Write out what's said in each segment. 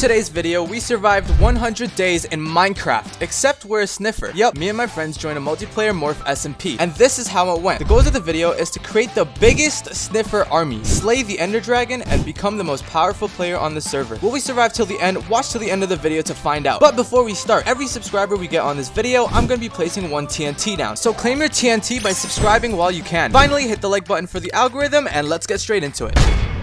today's video, we survived 100 days in Minecraft, except we're a sniffer. Yep, me and my friends joined a multiplayer Morph SMP, and this is how it went. The goals of the video is to create the biggest sniffer army, slay the ender dragon, and become the most powerful player on the server. Will we survive till the end? Watch till the end of the video to find out. But before we start, every subscriber we get on this video, I'm to be placing one TNT down. So claim your TNT by subscribing while you can. Finally, hit the like button for the algorithm, and let's get straight into it.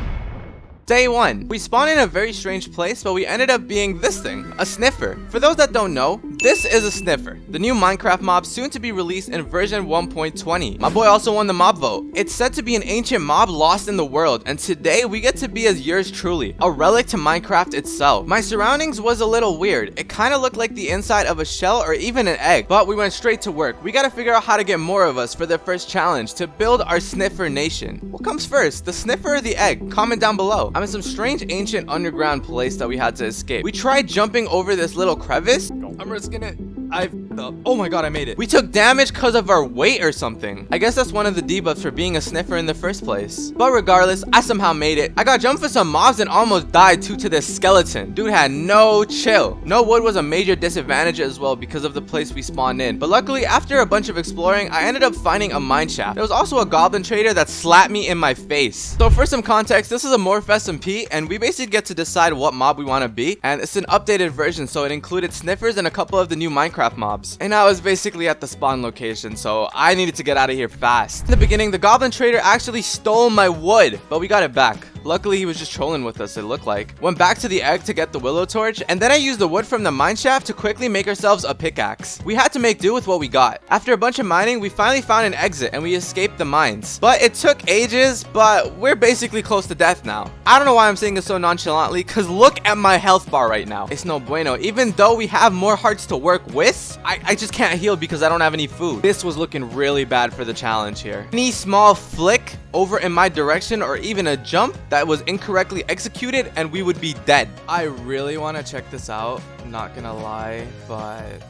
Day 1. We spawned in a very strange place, but we ended up being this thing, a sniffer. For those that don't know, this is a sniffer, the new Minecraft mob soon to be released in version 1.20. My boy also won the mob vote. It's said to be an ancient mob lost in the world, and today we get to be as yours truly, a relic to Minecraft itself. My surroundings was a little weird. It kind of looked like the inside of a shell or even an egg, but we went straight to work. We gotta figure out how to get more of us for the first challenge to build our sniffer nation. What comes first, the sniffer or the egg? Comment down below. I'm in some strange ancient underground place that we had to escape. We tried jumping over this little crevice. I'm risking it. I uh, oh my god I made it. We took damage because of our weight or something. I guess that's one of the debuffs for being a sniffer in the first place. But regardless I somehow made it. I got jumped for some mobs and almost died due to this skeleton. Dude had no chill. No wood was a major disadvantage as well because of the place we spawned in. But luckily after a bunch of exploring I ended up finding a mine shaft. There was also a goblin trader that slapped me in my face. So for some context this is a morph SMP and we basically get to decide what mob we want to be. And it's an updated version so it included sniffers and a couple of the new Minecraft mobs. And I was basically at the spawn location, so I needed to get out of here fast. In the beginning, the goblin trader actually stole my wood, but we got it back. Luckily, he was just trolling with us, it looked like. Went back to the egg to get the willow torch, and then I used the wood from the mine shaft to quickly make ourselves a pickaxe. We had to make do with what we got. After a bunch of mining, we finally found an exit, and we escaped the mines. But it took ages, but we're basically close to death now. I don't know why I'm saying this so nonchalantly, because look at my health bar right now. It's no bueno. Even though we have more hearts to work with, I, I just can't heal because I don't have any food. This was looking really bad for the challenge here. Any small flick over in my direction or even a jump that was incorrectly executed and we would be dead. I really want to check this out. Not gonna lie, but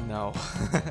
no.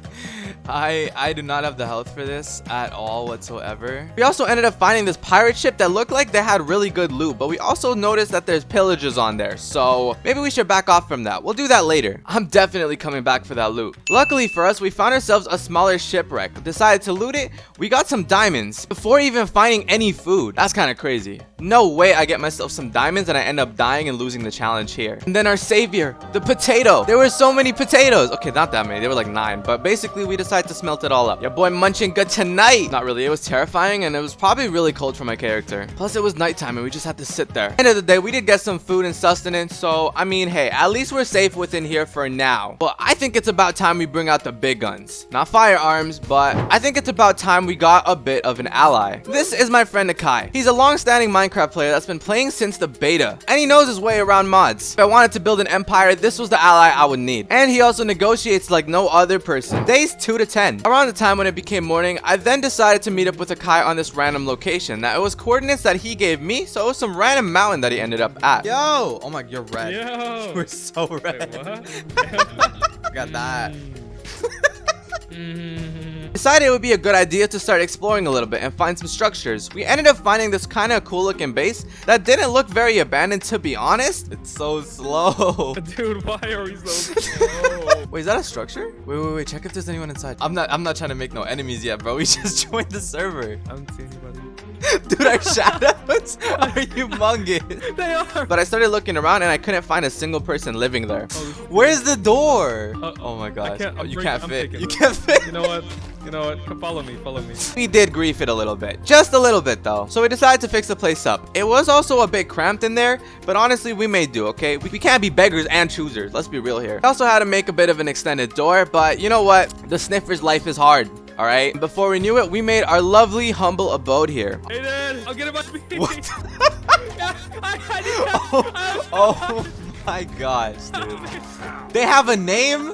I I do not have the health for this at all whatsoever. We also ended up finding this pirate ship that looked like they had really good loot, but we also noticed that there's pillages on there. So maybe we should back off from that. We'll do that later. I'm definitely coming back for that loot. Luckily for us, we found ourselves a smaller shipwreck. Decided to loot it. We got some diamonds before even finding any food. That's kind of crazy. No way I get myself some diamonds and I end up dying and losing the challenge here. And then our savior, the potato. There were so many potatoes. Okay, not that many. There were like nine, but basically we decided to smelt it all up. Your boy munching good tonight. Not really. It was terrifying and it was probably really cold for my character. Plus it was nighttime and we just had to sit there. End of the day, we did get some food and sustenance. So, I mean, hey, at least we're safe within here for now. But I think it's about time we bring out the big guns. Not firearms, but I think it's about time we got a bit of an ally. This is my friend Akai. He's a long-standing Minecraft player that's been playing since the beta. And he knows his way around mods. If I wanted to build an empire, this was the ally I would need. And he also negotiates like no other person. Days 2 to 10. Around the time when it became morning, I then decided to meet up with Akai on this random location. Now, it was coordinates that he gave me, so it was some random mountain that he ended up at. Yo! Oh my, you're red. Yo! You're so red. Wait, Got that. mm, Decided it would be a good idea to start exploring a little bit and find some structures. We ended up finding this kind of cool looking base that didn't look very abandoned to be honest. It's so slow. dude, why are we so slow? Wait, is that a structure? Wait, wait, wait. Check if there's anyone inside. I'm not. I'm not trying to make no enemies yet, bro. We just joined the server. I don't see anybody. Dude, our shadows are humongous. They are. But I started looking around and I couldn't find a single person living there. Oh, Where's the door? Uh, oh my gosh. can't- Oh, you can't fit. You can't fit. you know what? You know what? Come follow me. Follow me. We did grief it a little bit. Just a little bit though. So we decided to fix the place up. It was also a bit cramped in there, but honestly we made do, okay? We, we can't be beggars and choosers. Let's be real here. I also had to make a bit of an extended door, but you know what? The sniffer's life is hard. All right. Before we knew it, we made our lovely, humble abode here. Hey, Dad. I'll get it by me. What? I, I didn't Oh, oh my gosh, dude. They have a name?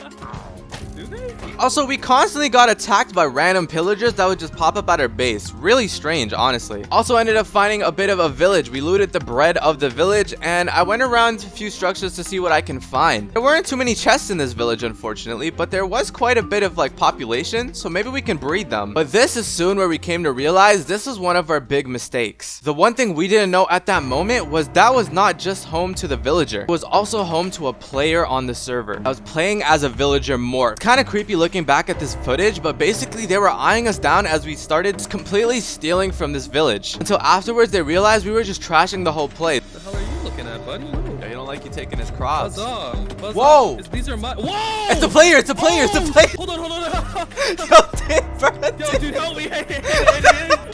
Also, we constantly got attacked by random pillagers that would just pop up at our base. Really strange, honestly. Also ended up finding a bit of a village. We looted the bread of the village and I went around a few structures to see what I can find. There weren't too many chests in this village, unfortunately, but there was quite a bit of like population, so maybe we can breed them. But this is soon where we came to realize this is one of our big mistakes. The one thing we didn't know at that moment was that was not just home to the villager. It was also home to a player on the server. I was playing as a villager more. Kind of creepy looking back at this footage, but basically they were eyeing us down as we started completely stealing from this village. Until afterwards they realized we were just trashing the whole place. What the hell are you looking at, buddy? Yeah, you don't like you taking his crops. Buzz off. Buzz Whoa! off. These are my. Whoa! It's the player, it's the player, it's the Oh! player. Hold on, hold on, hold on. Yo, dude, bro, Yo, dude, help me. Hey.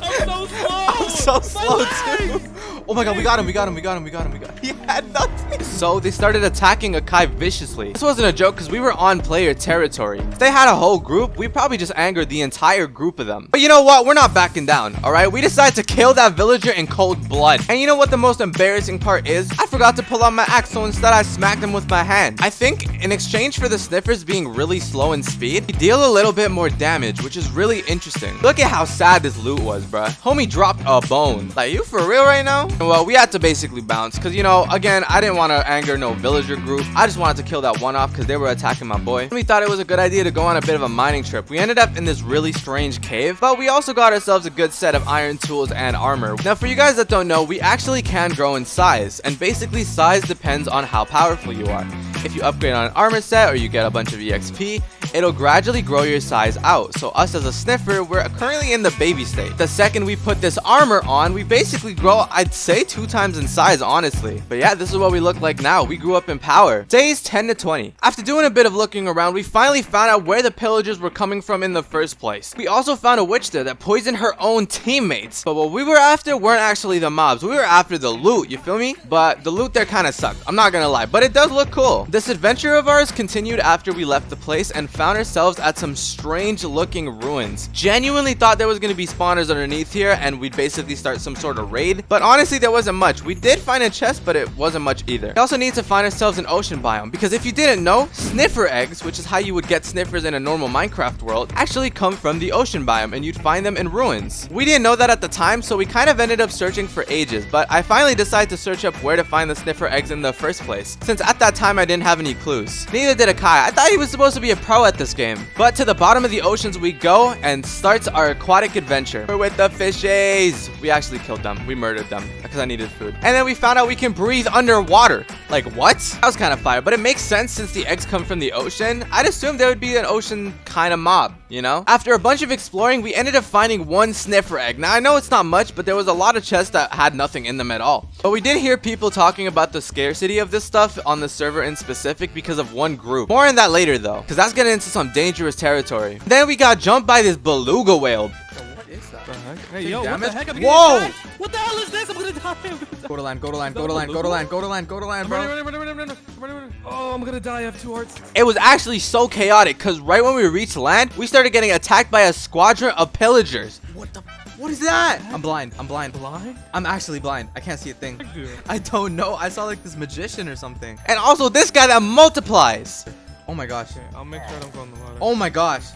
I'm so slow. I'm so My slow legs. too. Oh my god, we got him, we got him, we got him, we got him, we got him. He had nothing. So they started attacking Akai viciously. This wasn't a joke because we were on player territory. If they had a whole group, we probably just angered the entire group of them. But you know what? We're not backing down, alright? We decided to kill that villager in cold blood. And you know what the most embarrassing part is? I forgot to pull out my axe, so instead I smacked him with my hand. I think in exchange for the sniffers being really slow in speed, we deal a little bit more damage, which is really interesting. Look at how sad this loot was, bruh. Homie dropped a bone. Like, you for real right now? Well, we had to basically bounce, because, you know, again, I didn't want to anger no villager group. I just wanted to kill that one off because they were attacking my boy. We thought it was a good idea to go on a bit of a mining trip. We ended up in this really strange cave, but we also got ourselves a good set of iron tools and armor. Now, for you guys that don't know, we actually can grow in size, and basically size depends on how powerful you are. If you upgrade on an armor set or you get a bunch of EXP, it'll gradually grow your size out. So us as a sniffer, we're currently in the baby state. The second we put this armor on, we basically grow, I'd say two times in size, honestly. But yeah, this is what we look like now. We grew up in power. Days 10 to 20. After doing a bit of looking around, we finally found out where the pillagers were coming from in the first place. We also found a witch there that poisoned her own teammates. But what we were after weren't actually the mobs. We were after the loot, you feel me? But the loot there kind of sucked. I'm not gonna lie, but it does look cool. This adventure of ours continued after we left the place and found ourselves at some strange looking ruins. Genuinely thought there was gonna be spawners underneath here and we'd basically start some sort of raid. But honestly, there wasn't much. We did find a chest, but it wasn't much either. We also need to find ourselves an ocean biome because if you didn't know, sniffer eggs, which is how you would get sniffers in a normal Minecraft world, actually come from the ocean biome and you'd find them in ruins. We didn't know that at the time, so we kind of ended up searching for ages, but I finally decided to search up where to find the sniffer eggs in the first place, since at that time I didn't have any clues. Neither did Akai. I thought he was supposed to be a pro at this game. But to the bottom of the oceans we go and starts our aquatic adventure. We're with the fishes. We actually killed them. We murdered them because I needed food. And then we found out we can breathe underwater. Like what? That was kind of fire, but it makes sense since the eggs come from the ocean. I'd assume there would be an ocean kind of mob, you know? After a bunch of exploring, we ended up finding one sniffer egg. Now I know it's not much, but there was a lot of chests that had nothing in them at all. But we did hear people talking about the scarcity of this stuff on the server in specific because of one group. More on that later though, because that's getting into some dangerous territory. Then we got jumped by this beluga whale. What is that? Hey, yo, what the heck? I'm Whoa! attacked. What the hell is this? I'm gonna die. I'm gonna die. Go to land, go to land, go to land, go to land, go to land, go to land, bro. Oh, I'm gonna die. I have two hearts. It was actually so chaotic because right when we reached land, we started getting attacked by a squadron of pillagers. What the? What is that? I'm blind. I'm blind. Blind? I'm actually blind. I can't see a thing. I don't know. I saw like this magician or something. And also this guy that multiplies. Oh my gosh. Okay, I'll make sure I don't go in the water. Oh my gosh.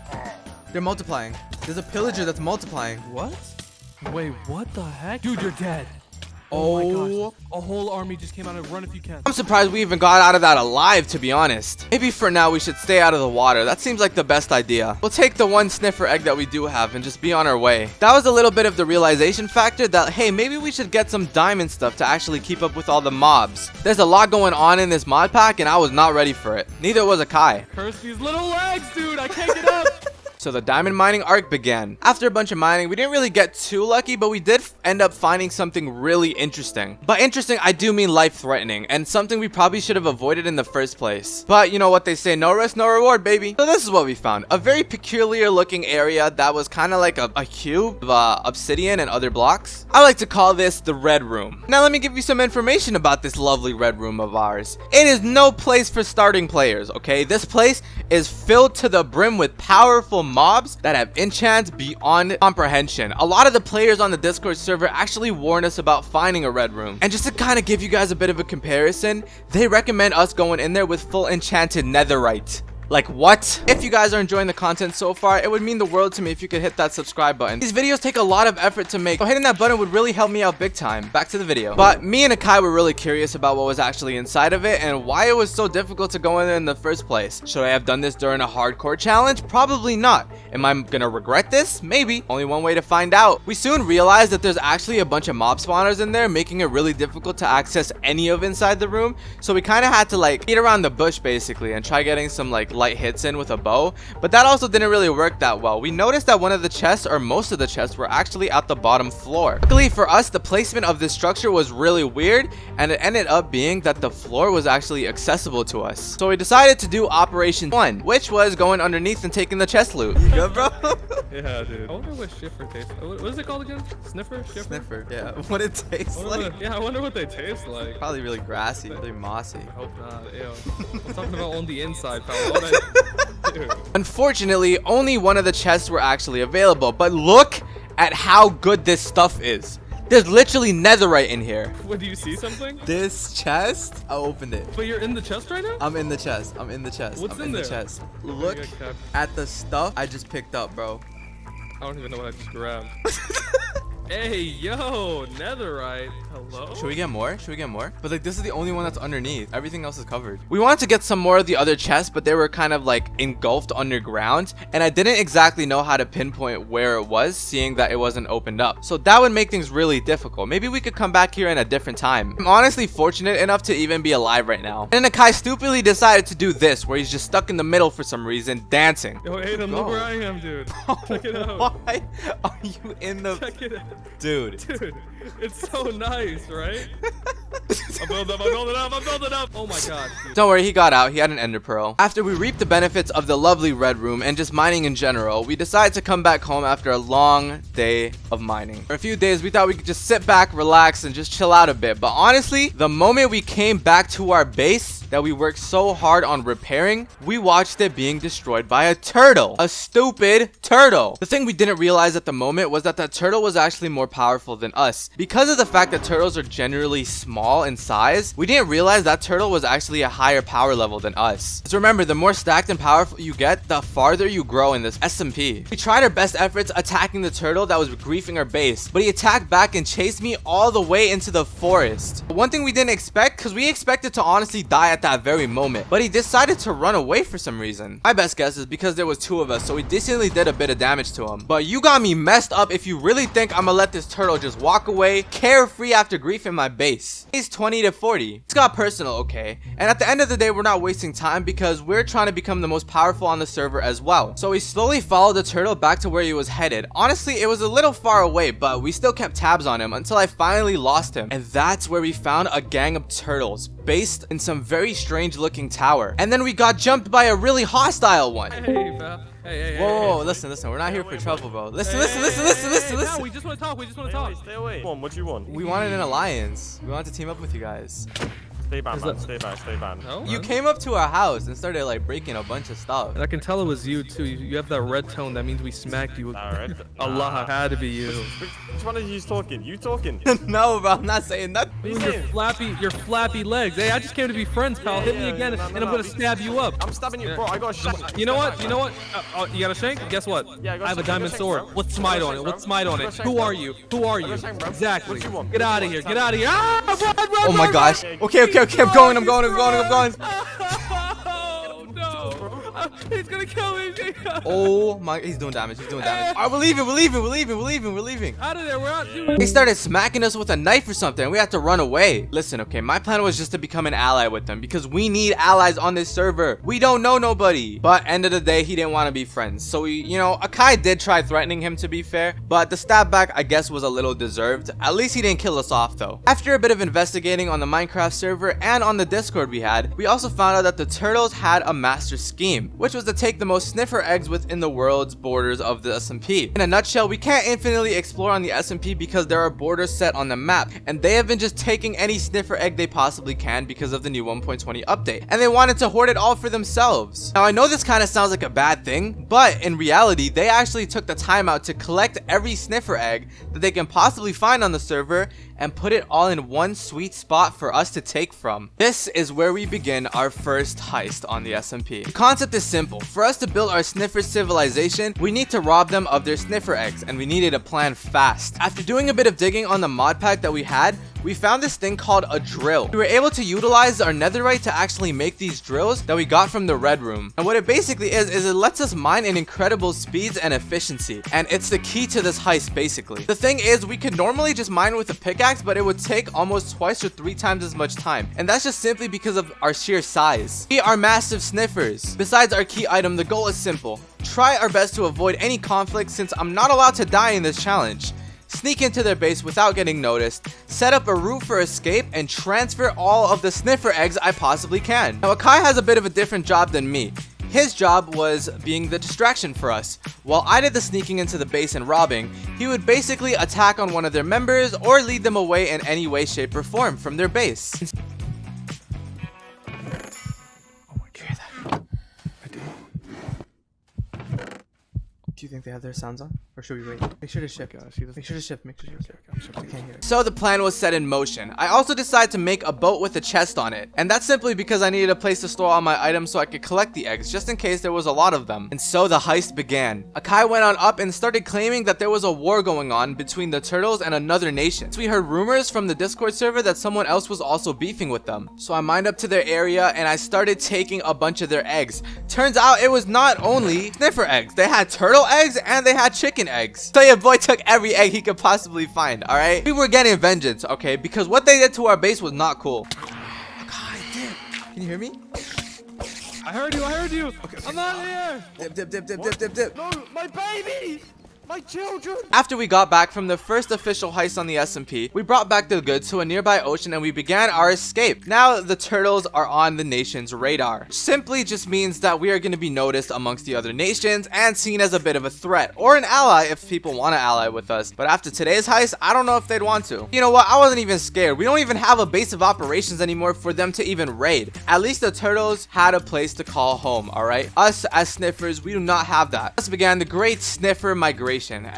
They're multiplying. There's a pillager that's multiplying. What? Wait, what the heck? Dude, you're dead. Oh, my Oh. A whole army just came out and run if you can. I'm surprised we even got out of that alive, to be honest. Maybe for now we should stay out of the water. That seems like the best idea. We'll take the one sniffer egg that we do have and just be on our way. That was a little bit of the realization factor that, hey, maybe we should get some diamond stuff to actually keep up with all the mobs. There's a lot going on in this mod pack and I was not ready for it. Neither was Akai. Curse these little legs, dude. I can't get up. So the diamond mining arc began. After a bunch of mining, we didn't really get too lucky, but we did end up finding something really interesting. By interesting, I do mean life-threatening, and something we probably should have avoided in the first place. But you know what they say, no risk, no reward, baby. So this is what we found. A very peculiar looking area that was kind of like a, a cube of uh, obsidian and other blocks. I like to call this the red room. Now let me give you some information about this lovely red room of ours. It is no place for starting players, okay? This place is filled to the brim with powerful mobs that have enchants beyond comprehension. A lot of the players on the Discord server actually warned us about finding a red room. And just to kind of give you guys a bit of a comparison, they recommend us going in there with full enchanted netherite. Like what? If you guys are enjoying the content so far, it would mean the world to me if you could hit that subscribe button. These videos take a lot of effort to make, so hitting that button would really help me out big time. Back to the video. But me and Akai were really curious about what was actually inside of it and why it was so difficult to go in there in the first place. Should I have done this during a hardcore challenge? Probably not. Am I gonna regret this? Maybe. Only one way to find out. We soon realized that there's actually a bunch of mob spawners in there, making it really difficult to access any of inside the room. So we kind of had to like beat around the bush basically and try getting some like light hits in with a bow. But that also didn't really work that well. We noticed that one of the chests or most of the chests were actually at the bottom floor. Luckily for us, the placement of this structure was really weird and it ended up being that the floor was actually accessible to us. So we decided to do Operation 1, which was going underneath and taking the chest loot. You good, bro? Yeah, dude. I wonder what Schiffer tastes. Uh, what what is it called again? Sniffer? Schiffer? Sniffer, yeah. What it tastes I like. what- yeah, I wonder what they taste like. Probably really grassy, really mossy. I hope not. Ew. I'm talking about on the inside, pal. What I- Dude. Unfortunately, only one of the chests were actually available, but look at how good this stuff is. There's literally netherite in here. What, do you see something? This chest? I opened it. But you're in the chest right now? I'm in the chest. I'm in the chest. What's I'm in in, the chest. Look at the stuff I just picked up, bro. I don't even know what I just grabbed. hey, yo, netherite. Hello? Should we get more? Should we get more? But like this is the only one that's underneath. Everything else is covered. We wanted to get some more of the other chests, but they were kind of like engulfed underground. And I didn't exactly know how to pinpoint where it was, seeing that it wasn't opened up. So that would make things really difficult. Maybe we could come back here in a different time. I'm honestly fortunate enough to even be alive right now. And Akai stupidly decided to do this, where he's just stuck in the middle for some reason, dancing. Yo, Aiden, look where I am, dude. Check it out. Why are you in the... Check it out. Dude. Dude, it's so nice, right? I'm building up, I'm building up, I'm building up. Oh my god. dude. Don't worry, he got out. He had an ender pearl. After we reap the benefits of the lovely red room and just mining in general, we decide to come back home after a long day of mining. For a few days, we thought we could just sit back, relax, and just chill out a bit. But honestly, the moment we came back to our base that we worked so hard on repairing, we watched it being destroyed by a turtle. A stupid turtle. The thing we didn't realize at the moment was that that turtle was actually more powerful than us. Because of the fact that turtles are generally small in size, we didn't realize that turtle was actually a higher power level than us. So remember, the more stacked and powerful you get, the farther you grow in this SMP. We tried our best efforts attacking the turtle that was griefing our base, but he attacked back and chased me all the way into the forest. One thing we didn't expect, because we expected to honestly die at that very moment, but he decided to run away for some reason. My best guess is because there was two of us, so we decently did a bit of damage to him. But you got me messed up if you really think I'm gonna let this turtle just walk away carefree after griefing my base. He's 20 to 40. It's got personal, okay? And at the end of the day, we're not wasting time because we're trying to become the most powerful on the server as well. So we slowly followed the turtle back to where he was headed. Honestly, it was a little far away, but we still kept tabs on him until I finally lost him. And that's where we found a gang of turtles based in some very strange looking tower. And then we got jumped by a really hostile one. Hey, pal. Hey, hey, hey. Whoa, whoa, whoa, listen, listen, we're not here for trouble, bro. Listen, Hey, listen, hey, listen, hey, listen, hey, listen, hey, listen. No, we just want to talk. We just want Stay to away, talk. stay away. Come on, what do you want? We wanted an alliance. We wanted to team up with you guys. Stay back, man. Stay back, stay back. No? You came up to our house and started like breaking a bunch of stuff. And I can tell it was you too. You, you have that red tone. That means we smacked you. Alright. Allah had to be you. Which, which one of you's talking? You talking? no, bro, I'm not saying that. What are you Your saying? flappy, your flappy legs. Hey, I just came to be friends, pal. Hit me Yeah, again, no, no, and I'm gonna stab you up. I'm stabbing you, Yeah. bro. I got a shank. You know what? You know what? Uh, oh, you got a shank? Guess what? Yeah, I got I have a shank, I got diamond shank, sword. bro. What's I got smite on it? bro. What's smite on it? Who are you? Who are you? Exactly. What you want? Get out of here. Get out of here. Ah, run, run, Oh my gosh. run. Okay, okay, okay, I'm going, I'm going, I'm going, I'm going. Oh no! He's gonna kill me. Oh my, he's doing damage, he's doing damage. Alright, we're leaving, we're leaving, we're leaving, we're leaving, we're leaving. Out of there. We're out. Dude. They started smacking us with a knife or something. We had to run away. Listen, okay, my plan was just to become an ally with them because we need allies on this server. We don't know nobody. But end of the day, he didn't want to be friends. So we, you know, Akai did try threatening him to be fair, but the stab back, I guess, was a little deserved. At least he didn't kill us off though. After a bit of investigating on the Minecraft server and on the Discord we had, we also found out that the turtles had a master scheme, which was to take the most sniffer eggs within the world's borders of the SMP. In a nutshell, we can't infinitely explore on the SMP because there are borders set on the map, and they have been just taking any sniffer egg they possibly can because of the new 1.20 update, and they wanted to hoard it all for themselves. Now, I know this kind of sounds like a bad thing, but in reality, they actually took the time out to collect every sniffer egg that they can possibly find on the server and put it all in one sweet spot for us to take from. This is where we begin our first heist on the SMP. The concept is simple. For us to build our sniffer civilization, we need to rob them of their sniffer eggs and we needed a plan fast. After doing a bit of digging on the mod pack that we had, we found this thing called a drill. We were able to utilize our netherite to actually make these drills that we got from the red room. And what it basically is, is it lets us mine in incredible speeds and efficiency. And it's the key to this heist basically. The thing is, we could normally just mine with a pickaxe, but it would take almost twice or three times as much time. And that's just simply because of our sheer size. We are massive sniffers. Besides our key item, the goal is simple. Try our best to avoid any conflict since I'm not allowed to die in this challenge sneak into their base without getting noticed, set up a route for escape, and transfer all of the sniffer eggs I possibly can. Now Akai has a bit of a different job than me. His job was being the distraction for us. While I did the sneaking into the base and robbing, he would basically attack on one of their members or lead them away in any way, shape, or form from their base. Do you think they have their sounds on? Or should we wait? Make sure to shift. Make sure to shift. Make sure to shift. I can't hear it. So the plan was set in motion. I also decided to make a boat with a chest on it. And that's simply because I needed a place to store all my items so I could collect the eggs, just in case there was a lot of them. And so the heist began. Akai went on up and started claiming that there was a war going on between the turtles and another nation. So we heard rumors from the Discord server that someone else was also beefing with them. So I mined up to their area and I started taking a bunch of their eggs. Turns out it was not only sniffer eggs. They had turtle eggs and they had chicken eggs. So your boy took every egg he could possibly find, alright? We were getting vengeance, okay? Because what they did to our base was not cool. Can you hear me? I heard you. I heard you. okay I'm out here. Dip, dip, dip, dip, dip, dip, dip. No, my baby! My children! After we got back from the first official heist on the SMP, we brought back the goods to a nearby ocean and we began our escape. Now the turtles are on the nation's radar. Simply just means that we are going to be noticed amongst the other nations and seen as a bit of a threat or an ally if people want to ally with us. But after today's heist, I don't know if they'd want to. You know what? I wasn't even scared. We don't even have a base of operations anymore for them to even raid. At least the turtles had a place to call home, alright? Us as sniffers, we do not have that. Thus began the great sniffer migration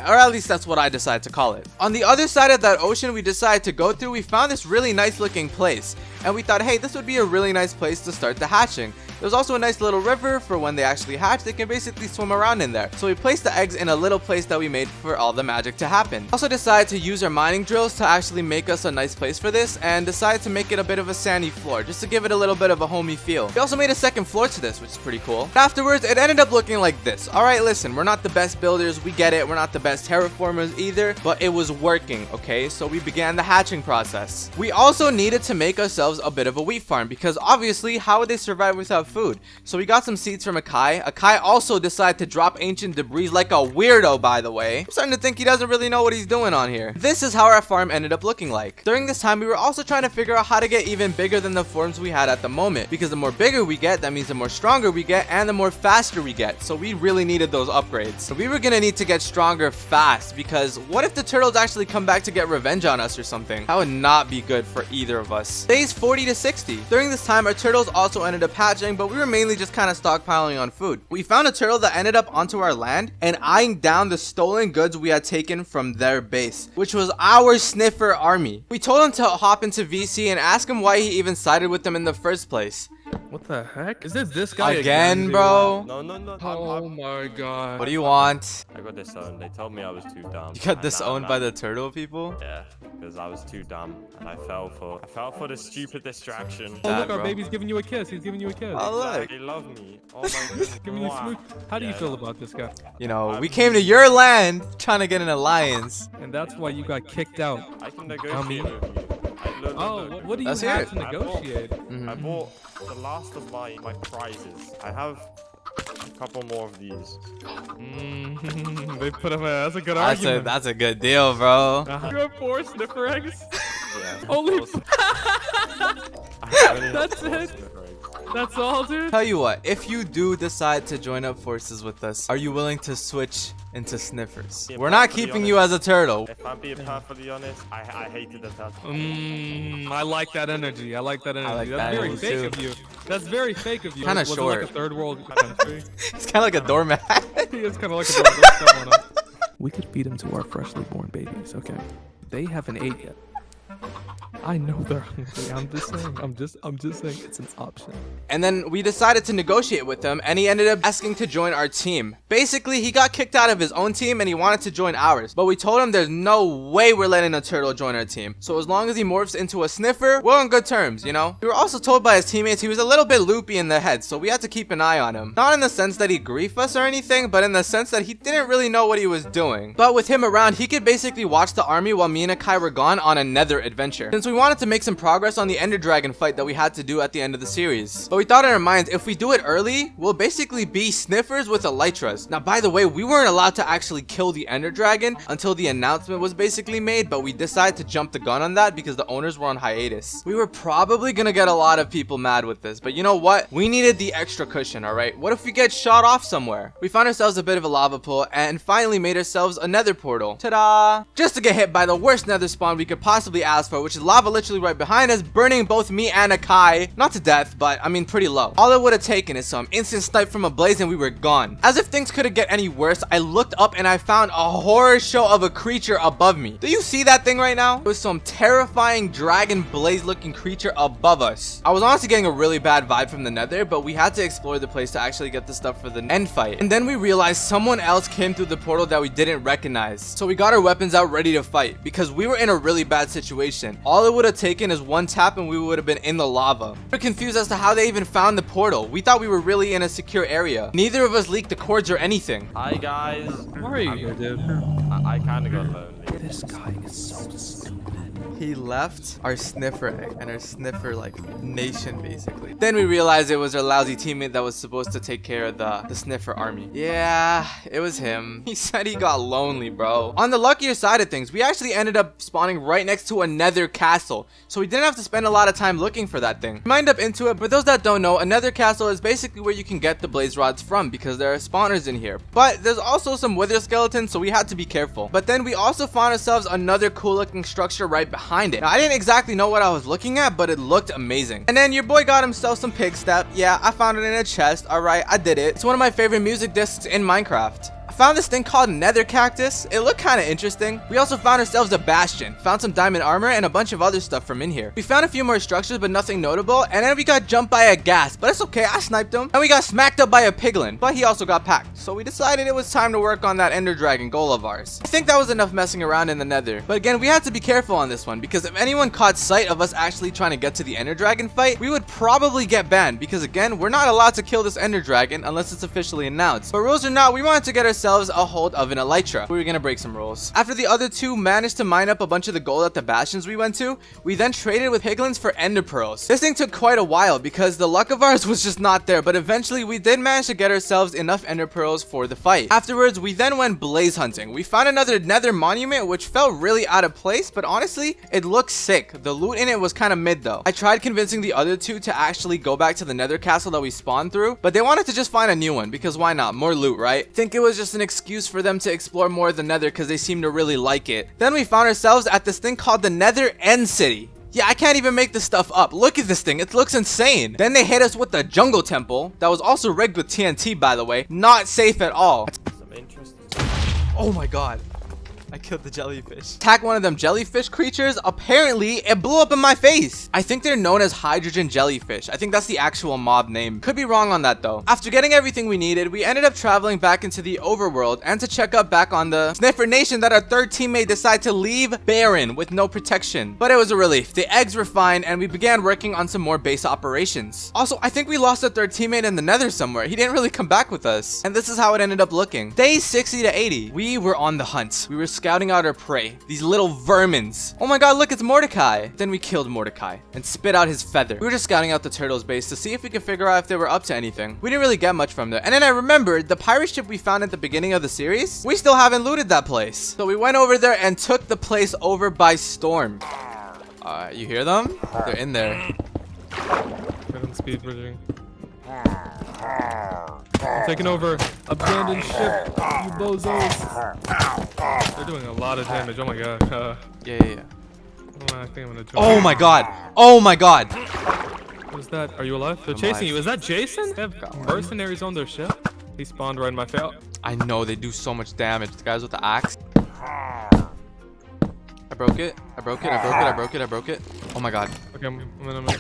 or at least that's what I decided to call it. On the other side of that ocean we decided to go through, we found this really nice looking place. And we thought, hey, this would be a really nice place to start the hatching. There's also a nice little river for when they actually hatch, they can basically swim around in there. So we placed the eggs in a little place that we made for all the magic to happen. Also decided to use our mining drills to actually make us a nice place for this and decided to make it a bit of a sandy floor just to give it a little bit of a homey feel. We also made a second floor to this, which is pretty cool. But afterwards, it ended up looking like this. Alright, listen, we're not the best builders, we get it, we're not the best terraformers either, but it was working, okay? So we began the hatching process. We also needed to make ourselves a bit of a wheat farm because obviously, how would they survive without food? So we got some seeds from Akai. Akai also decided to drop ancient debris like a weirdo, by the way. I'm starting to think he doesn't really know what he's doing on here. This is how our farm ended up looking like. During this time, we were also trying to figure out how to get even bigger than the forms we had at the moment. Because the more bigger we get, that means the more stronger we get and the more faster we get. So we really needed those upgrades. So we were gonna need to get stronger fast because what if the turtles actually come back to get revenge on us or something? That would not be good for either of us. Days 40 to 60. During this time, our turtles also ended up hatching, but we were mainly just kind of stockpiling on food. We found a turtle that ended up onto our land and eyeing down the stolen goods we had taken from their base, which was our sniffer army. We told him to hop into VC and ask him why he even sided with them in the first place. What the heck? Is this this guy Again, dude? bro? No, no, no. I'm, Oh I'm, my god. What do you want? I got disowned. They told me I was too dumb. You got And disowned now- by now- the turtle people? Yeah, because I was too dumb and I fell for I fell for the stupid distraction. Oh look, bro. our baby's giving you a kiss. He's giving you a kiss. Oh, look. They love me. Oh my god. Giving you a How do you Yeah. feel about this guy? You know, we came to your land trying to get an alliance. And that's why you got kicked out. I can negotiate Dummy. with you. I, look, Oh, what, what do you Let's have it. to negotiate? Mm-hmm. I bought the last of my my prizes. I have a couple more of these. Mm, they put him. A, that's a good That's a that's a good deal, bro. Uh-huh. You have four sniffer eggs. Yeah. Only- those- I only have That's it? Sniffer eggs. That's all, dude. Tell you what, if you do decide to join up forces with us, are you willing to switch into sniffers? Yeah, We're not perfectly keeping you as a turtle. If I'm being perfectly honest, I I hated the turtle. Mm, I like that energy. I like that energy. like That's that very energy, fake too. of you. That's very fake of you. Kinda Was it short. like a third world country. It's kind of like a doormat. he is kind of like a third world. We could feed them to our freshly born babies, okay? They haven't ate yet. I know they're hungry. I'm just saying. I'm just. I'm just saying it's an option. And then we decided to negotiate with him, and he ended up asking to join our team. Basically, he got kicked out of his own team and he wanted to join ours. But we told him there's no way we're letting a turtle join our team. So as long as he morphs into a sniffer, we're on good terms, you know? We were also told by his teammates he was a little bit loopy in the head, so we had to keep an eye on him. Not in the sense that he grief us or anything, but in the sense that he didn't really know what he was doing. But with him around, he could basically watch the army while me and Akai were gone on another adventure. Since we wanted to make some progress on the Ender Dragon fight that we had to do at the end of the series. But we thought in our minds, if we do it early, we'll basically be sniffers with elytras. Now, by the way, we weren't allowed to actually kill the Ender Dragon until the announcement was basically made, but we decided to jump the gun on that because the owners were on hiatus. We were probably gonna get a lot of people mad with this, but you know what? We needed the extra cushion, alright? What if we get shot off somewhere? We found ourselves a bit of a lava pool and finally made ourselves a nether portal. Ta-da! Just to get hit by the worst nether spawn we could possibly ask for, which is lava literally right behind us, burning both me and Akai. Not to death, but I mean pretty low. All it would have taken is some instant snipe from a blaze and we were gone. As if things couldn't get any worse, I looked up and I found a horror show of a creature above me. Do you see that thing right now? It was some terrifying dragon blaze looking creature above us. I was honestly getting a really bad vibe from the nether, but we had to explore the place to actually get the stuff for the end fight. And then we realized someone else came through the portal that we didn't recognize. So we got our weapons out ready to fight because we were in a really bad situation. All it would have taken is one tap and we would have been in the lava. We are confused as to how they even found the portal. We thought we were really in a secure area. Neither of us leaked the cords or anything. Hi guys. Where are you, dude? I, I kind of got lonely. This guy is so stupid. He left our sniffer egg and our sniffer like nation basically. Then we realized it was our lousy teammate that was supposed to take care of the, the sniffer army. Yeah, it was him. He said he got lonely, bro. On the luckier side of things, we actually ended up spawning right next to a nether castle. So we didn't have to spend a lot of time looking for that thing. Mind up into it, for those that don't know, a nether castle is basically where you can get the blaze rods from because there are spawners in here. But there's also some wither skeletons, so we had to be careful. But then we also found ourselves another cool looking structure right behind it. Now, I didn't exactly know what I was looking at, but it looked amazing. And then your boy got himself some Pigstep. Yeah, I found it in a chest. All right, I did it. It's one of my favorite music discs in Minecraft found this thing called nether cactus. It looked kind of interesting. We also found ourselves a bastion, found some diamond armor, and a bunch of other stuff from in here. We found a few more structures, but nothing notable, and then we got jumped by a ghast, but it's okay, I sniped him. And we got smacked up by a piglin, but he also got packed. So we decided it was time to work on that ender dragon goal of ours. I think that was enough messing around in the nether. But again, we had to be careful on this one, because if anyone caught sight of us actually trying to get to the ender dragon fight, we would probably get banned, because again, we're not allowed to kill this ender dragon unless it's officially announced. But rules or not, we wanted to get ourselves a hold of an elytra. We were gonna break some rules. After the other two managed to mine up a bunch of the gold at the bastions we went to, we then traded with piglins for ender pearls. This thing took quite a while because the luck of ours was just not there, but eventually we did manage to get ourselves enough ender pearls for the fight. Afterwards, we then went blaze hunting. We found another nether monument which felt really out of place, but honestly, it looked sick. The loot in it was kind of mid though. I tried convincing the other two to actually go back to the nether castle that we spawned through, but they wanted to just find a new one because why not? More loot, right? Think it was just an excuse for them to explore more of the nether because they seem to really like it. Then we found ourselves at this thing called the nether end city. Yeah, I can't even make this stuff up. Look at this thing. It looks insane. Then they hit us with the jungle temple that was also rigged with TNT, by the way. Not safe at all. Some interesting. Oh my god. I killed the jellyfish. Attack one of them jellyfish creatures. Apparently, it blew up in my face. I think they're known as hydrogen jellyfish. I think that's the actual mob name. Could be wrong on that though. After getting everything we needed, we ended up traveling back into the overworld and to check up back on the Sniffer Nation that our third teammate decided to leave barren with no protection. But it was a relief. The eggs were fine and we began working on some more base operations. Also, I think we lost a third teammate in the nether somewhere. He didn't really come back with us. And this is how it ended up looking. Day 60 to 80. We were on the hunt. We were out our prey. These little vermins. Oh my god, look, it's Mordecai. Then we killed Mordecai and spit out his feather. We were just scouting out the turtle's base to see if we could figure out if they were up to anything. We didn't really get much from there. And then I remembered the pirate ship we found at the beginning of the series. We still haven't looted that place. So we went over there and took the place over by storm. Uh, you hear them? They're in there. Get him speed bridging. I'm taking over. Abandoned ship. You bozos. They're doing a lot of damage. Oh my god. Uh, Yeah, yeah, yeah. oh, I think I'm gonna. Join. Oh my god. Oh my god. What is that? Are you alive? They're I'm chasing alive. you. Is that Jason? They have mercenaries on their ship. He spawned right in my face. I know they do so much damage. The guys with the axe. I broke it. I broke it. I broke it. I broke it. I broke it. Oh my god. Okay, I'm, I'm gonna make.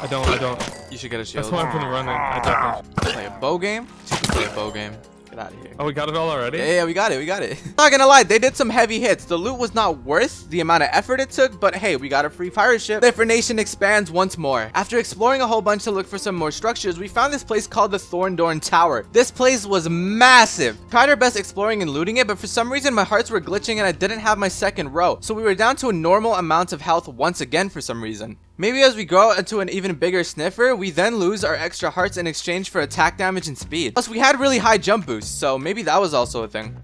I don't. I don't. You should get a shield. That's why I'm gonna run it. I ah. definitely. Play a bow game. You should play a bow game. Get out of here. Oh, we got it all already. Yeah, yeah, we got it, we got it. Not gonna lie, they did some heavy hits. The loot was not worth the amount of effort it took, but hey, we got a free pirate ship. Different Nation expands once more. After exploring a whole bunch to look for some more structures, we found this place called the Thornborn Tower. This place was massive. Tried our best exploring and looting it, but for some reason my hearts were glitching and I didn't have my second row. So we were down to a normal amount of health once again for some reason. Maybe as we grow into an even bigger sniffer, we then lose our extra hearts in exchange for attack damage and speed. Plus, we had really high jump boosts, so maybe that was also a thing.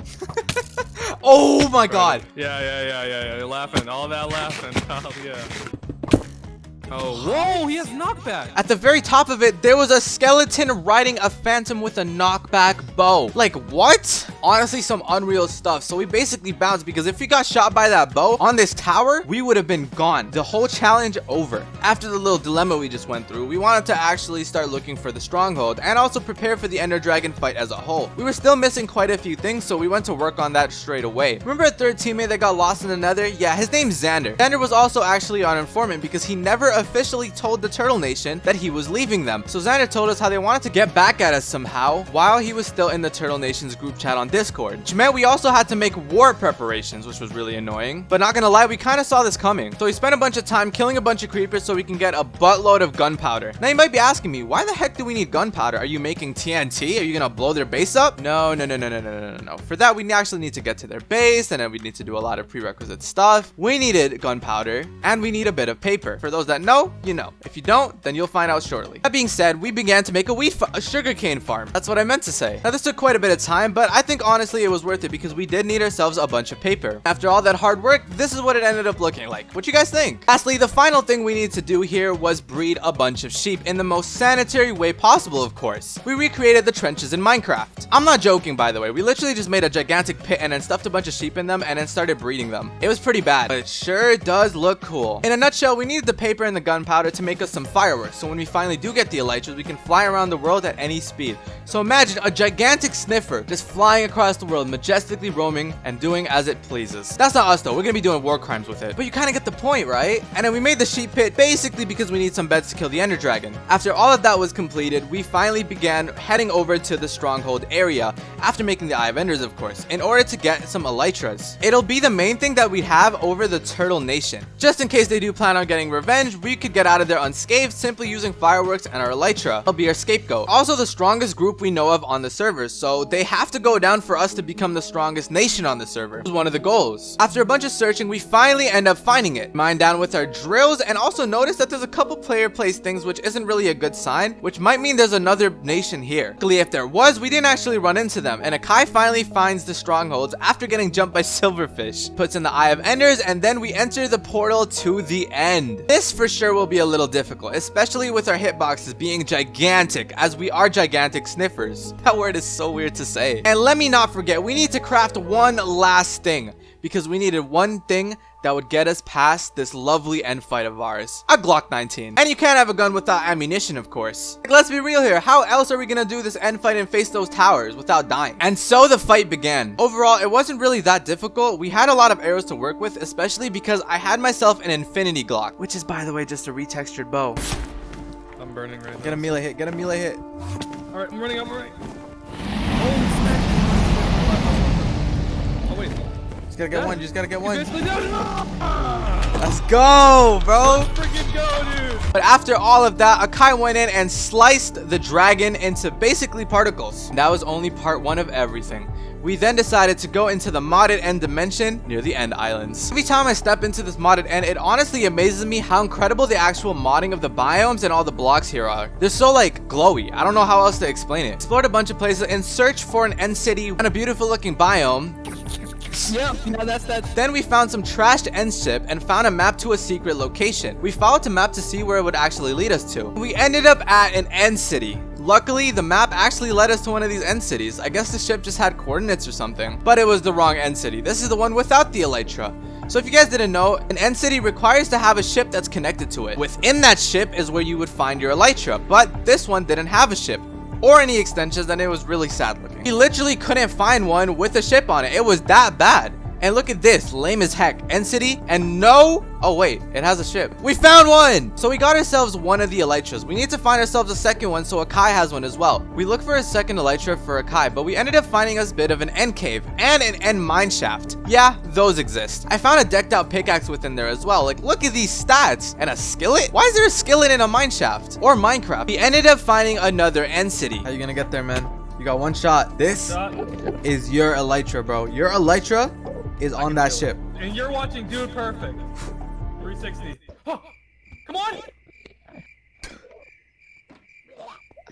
oh my god. Yeah, yeah, yeah, yeah, yeah. You're laughing. All that laughing. Oh, yeah. Oh, whoa, he has knockback. At the very top of it, there was a skeleton riding a phantom with a knockback bow. Like, what? Honestly, some unreal stuff. So we basically bounced because if we got shot by that bow on this tower, we would have been gone. The whole challenge over. After the little dilemma we just went through, we wanted to actually start looking for the stronghold and also prepare for the Ender Dragon fight as a whole. We were still missing quite a few things, so we went to work on that straight away. Remember a third teammate that got lost in another? Yeah, his name's Xander. Xander was also actually on informant because he never officially told the Turtle Nation that he was leaving them. So Xander told us how they wanted to get back at us somehow while he was still in the Turtle Nation's group chat on Discord. Which meant we also had to make war preparations, which was really annoying. But not gonna lie, we kind of saw this coming. So we spent a bunch of time killing a bunch of creepers so we can get a buttload of gunpowder. Now you might be asking me, why the heck do we need gunpowder? Are you making TNT? Are you gonna blow their base up? No, no, no, no, no, no, no, no. For that, we actually need to get to their base and then we need to do a lot of prerequisite stuff. We needed gunpowder and we need a bit of paper. For those that know, you know. If you don't, then you'll find out shortly. That being said, we began to make a wheat a sugarcane farm. That's what I meant to say. Now this took quite a bit of time, but I think honestly it was worth it because we did need ourselves a bunch of paper. After all that hard work, this is what it ended up looking like. What you guys think? Lastly, the final thing we need to do here was breed a bunch of sheep in the most sanitary way possible, of course. We recreated the trenches in Minecraft. I'm not joking, by the way. We literally just made a gigantic pit and then stuffed a bunch of sheep in them and then started breeding them. It was pretty bad, but it sure does look cool. In a nutshell, we needed the paper and the gunpowder to make us some fireworks, so when we finally do get the elytras, we can fly around the world at any speed. So imagine a gigantic sniffer just flying across the world, majestically roaming and doing as it pleases. That's not us though, we're gonna be doing war crimes with it. But you kind of get the point, right? And then we made the sheep pit basically because we need some beds to kill the ender dragon. After all of that was completed, we finally began heading over to the stronghold area, after making the Eye of Enders of course, in order to get some elytras. It'll be the main thing that we'd have over the Turtle Nation. Just in case they do plan on getting revenge, we could get out of there unscathed simply using fireworks and our elytra. It'll be our scapegoat. Also the strongest group we know of on the server, so they have to go down for us to become the strongest nation on the server. Was one of the goals. After a bunch of searching, we finally end up finding it. Mine down with our drills and also notice that there's a couple player place things which isn't really a good sign, which might mean there's another nation here. Luckily, if there was, we didn't actually run into them, and Akai finally finds the strongholds after getting jumped by Silverfish, puts in the Eye of Enders, and then we enter the portal to the end. This for sure will be a little difficult, especially with our hitboxes being gigantic, as we are gigantic sniffers. That word is so weird to say. And let me not forget, we need to craft one last thing, because we needed one thing that would get us past this lovely end fight of ours. A Glock 19. And you can't have a gun without ammunition, of course. Like, let's be real here. How else are we gonna do this end fight and face those towers without dying? And so the fight began. Overall, it wasn't really that difficult. We had a lot of arrows to work with, especially because I had myself an Infinity Glock, which is, by the way, just a retextured bow. I'm burning right Get a melee hit. Get a melee hit. All right, I'm running. I'm running. Just gotta get Yeah. one. You just gotta get one. basically did it. Ah! Let's go, bro. Freaking go, dude. But after all of that, Akai went in and sliced the dragon into basically particles. That was only part one of everything. We then decided to go into the modded end dimension near the end islands. Every time I step into this modded end, it honestly amazes me how incredible the actual modding of the biomes and all the blocks here are. They're so like glowy. I don't know how else to explain it. Explored a bunch of places in search for an end city and a beautiful looking biome. Yep, now that's that. Then we found some trashed end ship and found a map to a secret location. We followed the map to see where it would actually lead us to. We ended up at an end city. Luckily, the map actually led us to one of these end cities. I guess the ship just had coordinates or something. But it was the wrong end city. This is the one without the Elytra. So if you guys didn't know, an end city requires to have a ship that's connected to it. Within that ship is where you would find your Elytra, but this one didn't have a ship or any extensions and it was really sad looking. He literally couldn't find one with a ship on it. It was that bad. And look at this, lame as heck. End city, and no, oh wait, it has a ship. We found one! So we got ourselves one of the elytras. We need to find ourselves a second one so Akai has one as well. We look for a second elytra for Akai, but we ended up finding us a bit of an end cave and an end mine shaft. Yeah, those exist. I found a decked out pickaxe within there as well. Like, look at these stats. And a skillet? Why is there a skillet in a mine shaft? Or Minecraft? We ended up finding another end city. How are you gonna get there, man? You got one shot. This is your elytra, bro. Your elytra is on that ship. And you're watching Dude Perfect. 360. Oh, come on! For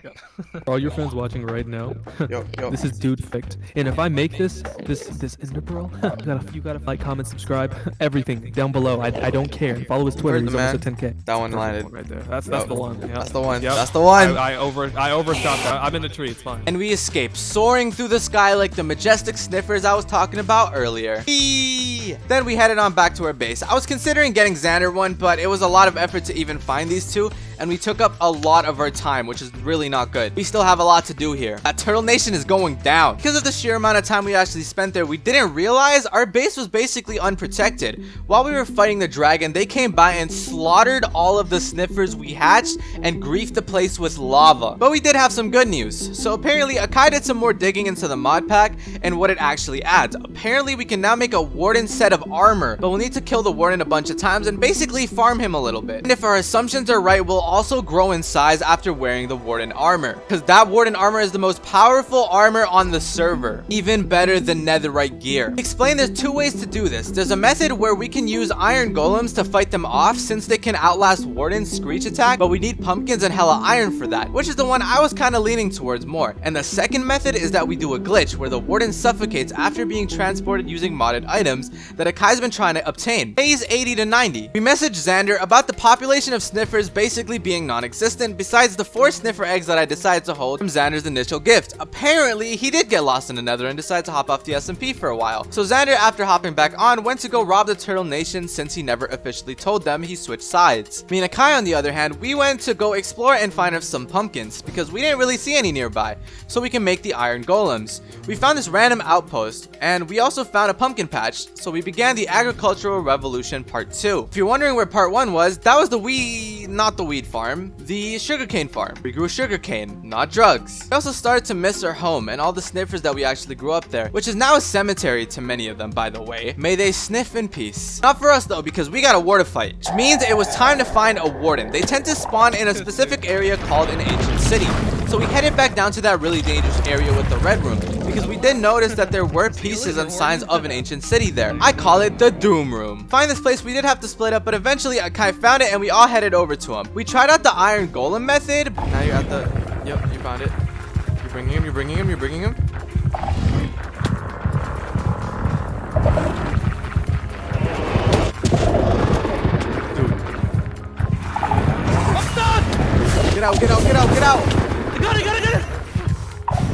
all your friends watching right now, Yo, yo. this is Dude Fict. And if I make this, this, this Ender Pearl, you gotta, like, comment, subscribe, everything down below. I, I don't care. Follow his Twitter. He's the almost man? at 10k. That one landed. Right there. That's that's Yep. the one. Yep. That's the one. Yep. That's the one. I, I over I overshot that. I'm in the tree. It's fine. and we escape, soaring through the sky like the majestic sniffers I was talking about earlier. Eee! Then we headed on back to our base. I was considering getting Xander one, but it was a lot of effort to even find these two, and we took up a lot of our time, which is really not good. We still have a lot to do here. That Turtle Nation is going down. Because of the sheer amount of time we actually spent there, we didn't realize our base was basically unprotected. While we were fighting the dragon, they came by and slaughtered all of the sniffers we hatched and griefed the place with lava. But we did have some good news. So apparently, Akai did some more digging into the mod pack and what it actually adds. Apparently, we can now make a warden set of armor, but we'll need to kill the warden a bunch of times and basically farm him a little bit. And if our assumptions are right, we'll also grow in size after wearing the warden armor. Because that warden armor is the most powerful armor on the server. Even better than netherite gear. Explain there's two ways to do this. There's a method where we can use iron golems to fight them off since they can outlast warden's screech attack, but we need pumpkins and hella iron for that, which is the one I was kind of leaning towards more. And the second method is that we do a glitch where the warden suffocates after being transported using modded items that Akai's been trying to obtain. Phase 80 to 90. We messaged Xander about the population of sniffers basically being non-existent besides the four sniffer eggs that I decided to hold from Xander's initial gift. Apparently, he did get lost in the nether and decided to hop off the SMP for a while. So Xander, after hopping back on, went to go rob the Turtle Nation since he never officially told them he switched sides. Me and Akai, on the other hand, we went to go explore and find us some pumpkins because we didn't really see any nearby, so we can make the iron golems. We found this random outpost, and we also found a pumpkin patch, so we began the Agricultural Revolution Part 2. If you're wondering where Part 1 was, that was the weed, not the farm, the sugarcane farm. We grew sugarcane, not drugs. We also started to miss our home and all the sniffers that we actually grew up there, which is now a cemetery to many of them, by the way. May they sniff in peace. Not for us though, because we got a war to fight, which means it was time to find a warden. They tend to spawn in a specific area called an ancient city. So we headed back down to that really dangerous area with the red room because we did notice that there were pieces and signs of an ancient city there. I call it the Doom Room. Find this place, we did have to split up, but eventually Akai found it and we all headed over to him. We tried out the Iron Golem method. Now you're at the... Yep, you found it. You're bringing him, you're bringing him, you're bringing him. Get out, get out, get out, get out! I got it, got it, got it.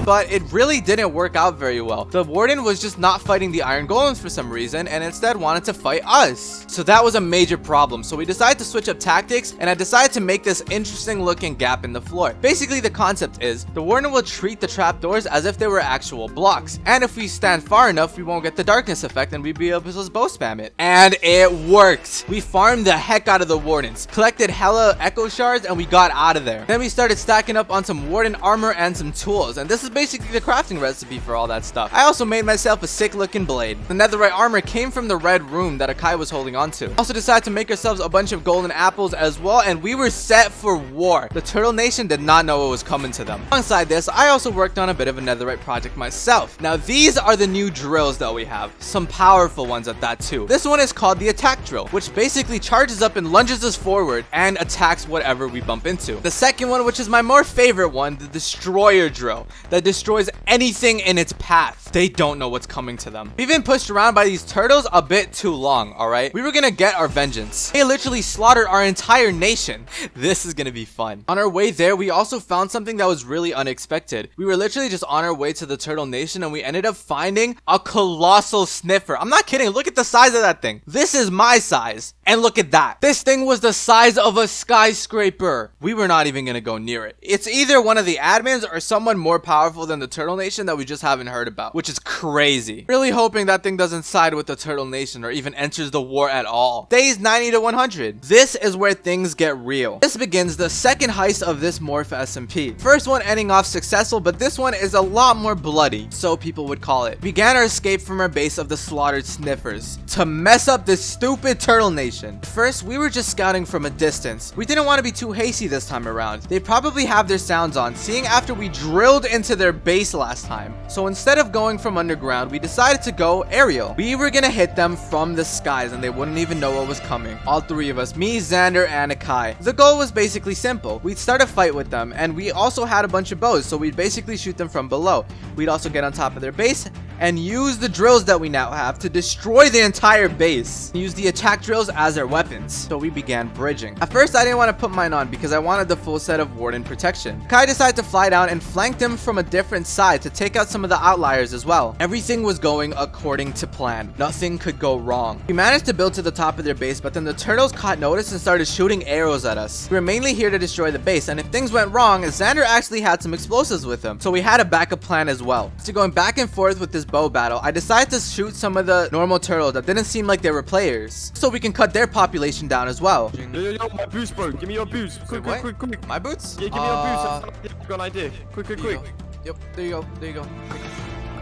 But it really didn't work out very well. The warden was just not fighting the iron golems for some reason and instead wanted to fight us. So that was a major problem. So we decided to switch up tactics and I decided to make this interesting looking gap in the floor. Basically the concept is the warden will treat the trapdoors as if they were actual blocks. And if we stand far enough, we won't get the darkness effect and we'd be able to just bow spam it. And it worked. We farmed the heck out of the wardens, collected hella echo shards and we got out of there. Then we started stacking up on some warden armor and some tools. And this is basically the crafting recipe for all that stuff. I also made myself a sick looking blade. The netherite armor came from the red room that Akai was holding onto. Also decided to make ourselves a bunch of golden apples as well and we were set for war. The Turtle Nation did not know what was coming to them. Alongside this, I also worked on a bit of a netherite project myself. Now these are the new drills that we have. Some powerful ones at that too. This one is called the attack drill, which basically charges up and lunges us forward and attacks whatever we bump into. The second one, which is my more favorite one, the destroyer drill. The that destroys anything in its path. They don't know what's coming to them. We've been pushed around by these turtles a bit too long, alright? We were gonna get our vengeance. They literally slaughtered our entire nation. This is gonna be fun. On our way there, we also found something that was really unexpected. We were literally just on our way to the turtle nation and we ended up finding a colossal sniffer. I'm not kidding. Look at the size of that thing. This is my size. And look at that. This thing was the size of a skyscraper. We were not even gonna go near it. It's either one of the admins or someone more powerful than the turtle nation that we just haven't heard about, which is crazy. Really hoping that thing doesn't side with the turtle nation or even enters the war at all. Days 90 to 100. This is where things get real. This begins the second heist of this Morph SMP. First one ending off successful, but this one is a lot more bloody, so people would call it. Began our escape from our base of the slaughtered sniffers to mess up this stupid turtle nation. First, we were just scouting from a distance. We didn't want to be too hasty this time around. They probably have their sounds on, seeing after we drilled into their base last time. So instead of going from underground, we decided to go aerial. We were gonna hit them from the skies and they wouldn't even know what was coming. All three of us, me, Xander, and Akai. The goal was basically simple. We'd start a fight with them and we also had a bunch of bows, so we'd basically shoot them from below. We'd also get on top of their base and use the drills that we now have to destroy the entire base. Use the attack drills as our weapons. So we began bridging. At first, I didn't want to put mine on because I wanted the full set of warden protection. Kai decided to fly down and flank them from a different side to take out some of the outliers as well. Everything was going according to plan. Nothing could go wrong. We managed to build to the top of their base, but then the turtles caught notice and started shooting arrows at us. We were mainly here to destroy the base, and if things went wrong, Xander actually had some explosives with him, so we had a backup plan as well. So going back and forth with this bow battle, I decided to shoot some of the normal turtles that didn't seem like they were players, so we can cut their population down as well. Yo, yo, yo, my boost, bro. Give me your boost. Quick, Wait, quick, quick, quick. My boots? Yeah, give me Uh, your boost. I've got an idea. Quick, quick, quick. Go. Yep, there you go. There you go.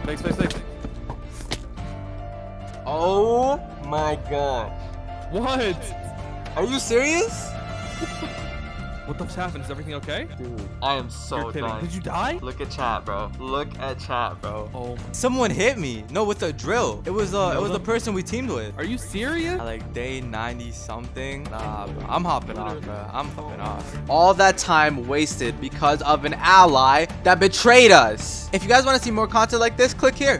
Thanks, thanks, thanks. Oh my god. What? Are you serious? What the happened? Is everything okay? Dude, I am so You're. Did you die? Look at chat, bro. Look at chat, bro. Oh. Someone hit me. No, with a drill. It was uh, it was the person we teamed with. Are you serious? At like day 90 something. Nah, bro. I'm hopping off, bro. I'm hopping off. All that time wasted because of an ally that betrayed us. If you guys want to see more content like this, click here.